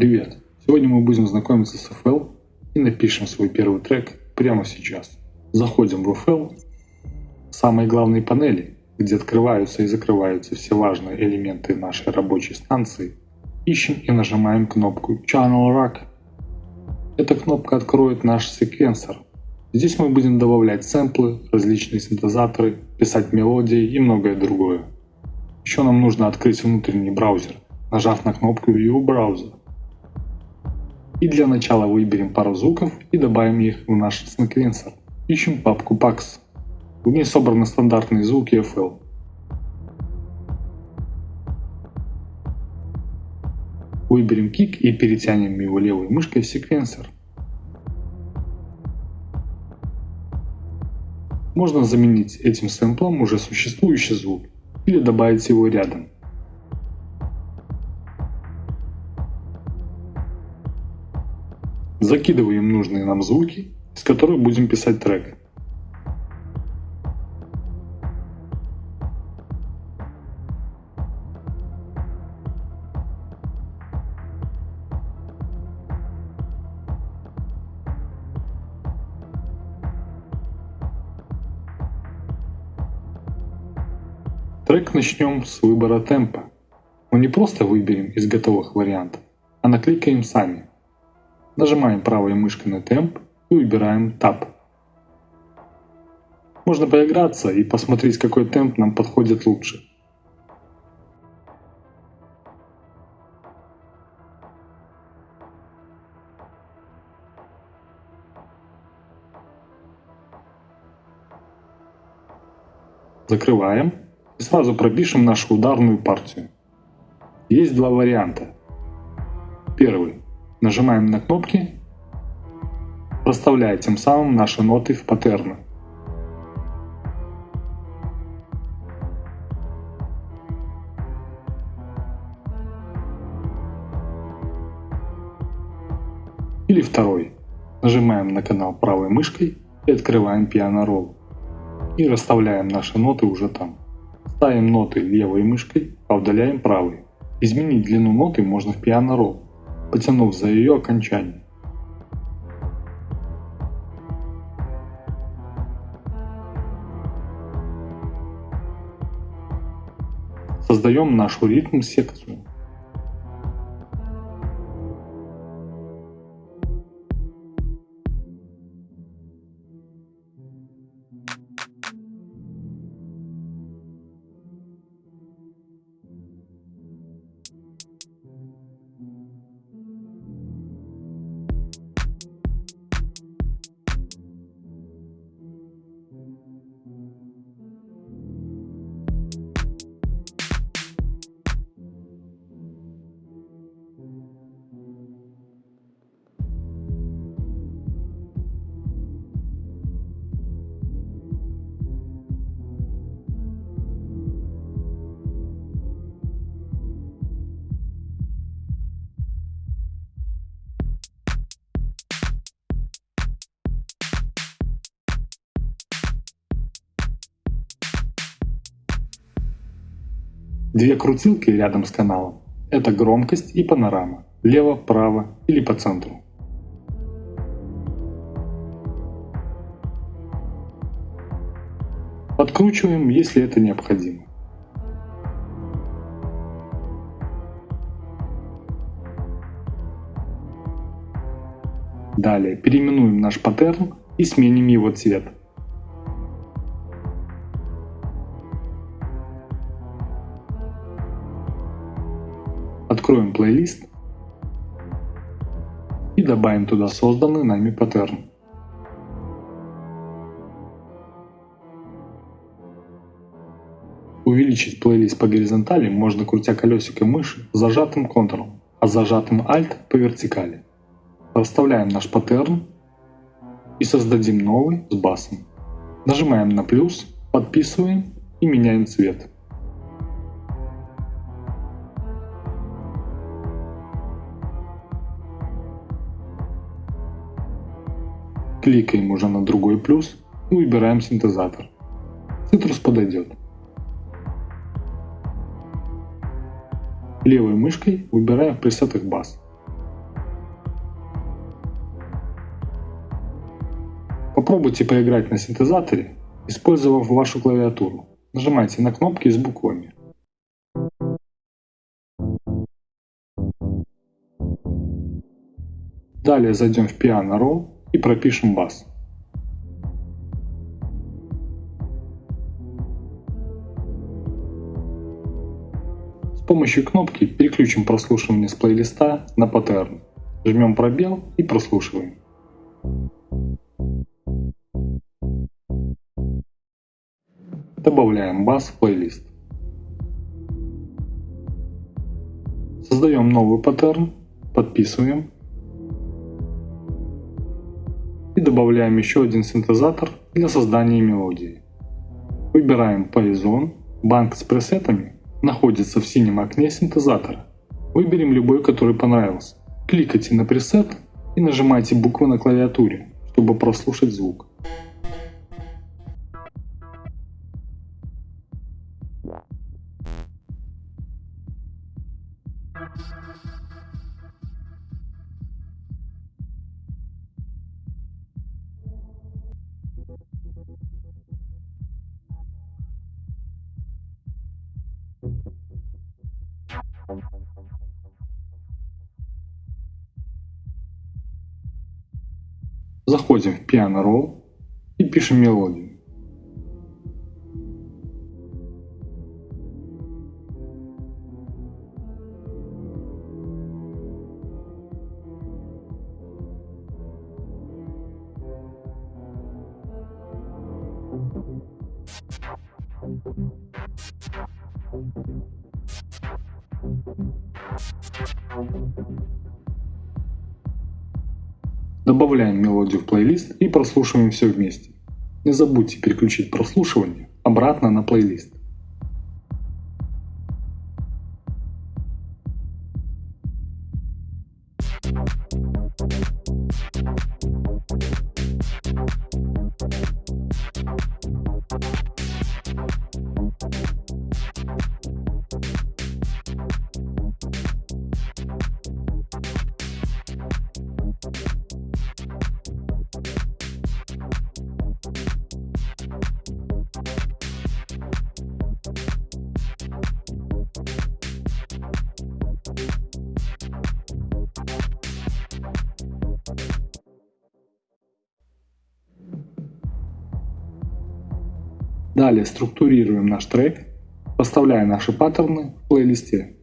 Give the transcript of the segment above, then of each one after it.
Привет! Сегодня мы будем знакомиться с FL и напишем свой первый трек прямо сейчас. Заходим в FL, самые главные панели, где открываются и закрываются все важные элементы нашей рабочей станции, ищем и нажимаем кнопку Channel Rack. Эта кнопка откроет наш секвенсор. Здесь мы будем добавлять сэмплы, различные синтезаторы, писать мелодии и многое другое. Еще нам нужно открыть внутренний браузер, нажав на кнопку View Browser. И для начала выберем пару звуков и добавим их в наш секвенсор. Ищем папку Pax. В ней собраны стандартные звуки FL. Выберем кик и перетянем его левой мышкой в секвенсор. Можно заменить этим сэмплом уже существующий звук или добавить его рядом. Закидываем нужные нам звуки, с которых будем писать трек. Трек начнем с выбора темпа. Мы не просто выберем из готовых вариантов, а накликаем сами. Нажимаем правой мышкой на темп и выбираем Tab. Можно поиграться и посмотреть, какой темп нам подходит лучше. Закрываем и сразу пропишем нашу ударную партию. Есть два варианта. Первый. Нажимаем на кнопки, проставляя тем самым наши ноты в паттерны. Или второй. Нажимаем на канал правой мышкой и открываем Piano Roll. И расставляем наши ноты уже там. Ставим ноты левой мышкой, а удаляем правой. Изменить длину ноты можно в Piano Roll, потянув за ее окончание. Создаем нашу ритм-секцию. Две крутилки рядом с каналом – это громкость и панорама, лево, право или по центру. Подкручиваем, если это необходимо. Далее переименуем наш паттерн и сменим его цвет. Откроем плейлист и добавим туда созданный нами паттерн. Увеличить плейлист по горизонтали можно крутя колесиком мыши зажатым Ctrl, а зажатым Alt по вертикали. Расставляем наш паттерн и создадим новый с басом. Нажимаем на плюс, подписываем и меняем цвет. кликаем уже на другой плюс и выбираем синтезатор. Цитрус подойдет. Левой мышкой выбираем в пресетах бас. Попробуйте поиграть на синтезаторе, использовав вашу клавиатуру. Нажимайте на кнопки с буквами. Далее зайдем в Piano Roll и пропишем бас. С помощью кнопки переключим прослушивание с плейлиста на паттерн. Жмем пробел и прослушиваем. Добавляем бас в плейлист. Создаем новый паттерн, подписываем и добавляем еще один синтезатор для создания мелодии. Выбираем Poison, банк с пресетами находится в синем окне синтезатора. Выберем любой, который понравился. Кликайте на пресет и нажимайте буквы на клавиатуре, чтобы прослушать звук. Заходим в Piano Roll и пишем мелодию. Добавляем мелодию в плейлист и прослушиваем все вместе. Не забудьте переключить прослушивание обратно на плейлист. Далее структурируем наш трек, поставляя наши паттерны в плейлисте.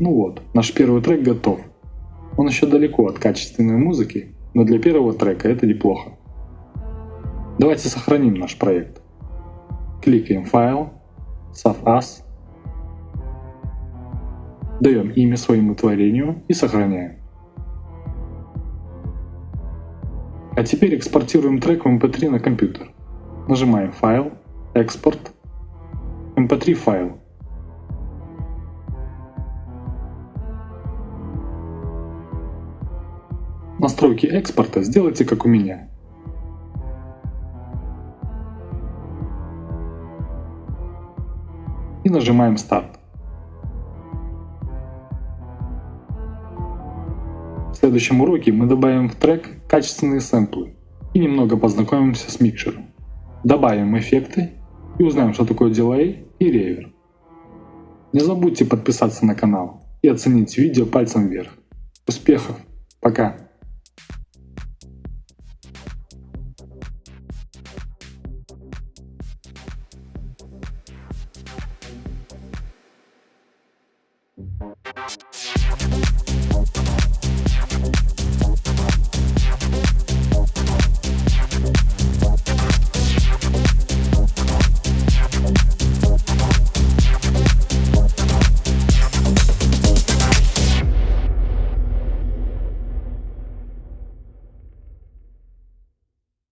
Ну вот, наш первый трек готов. Он еще далеко от качественной музыки, но для первого трека это неплохо. Давайте сохраним наш проект. Кликаем «Файл», «Save As», даем имя своему творению и сохраняем. А теперь экспортируем трек в MP3 на компьютер. Нажимаем «Файл», «Экспорт», «MP3 файл», настройки экспорта сделайте как у меня. И нажимаем старт. В следующем уроке мы добавим в трек качественные сэмплы и немного познакомимся с микшером. Добавим эффекты и узнаем, что такое дилей и ревер. Не забудьте подписаться на канал и оценить видео пальцем вверх. Успехов! Пока!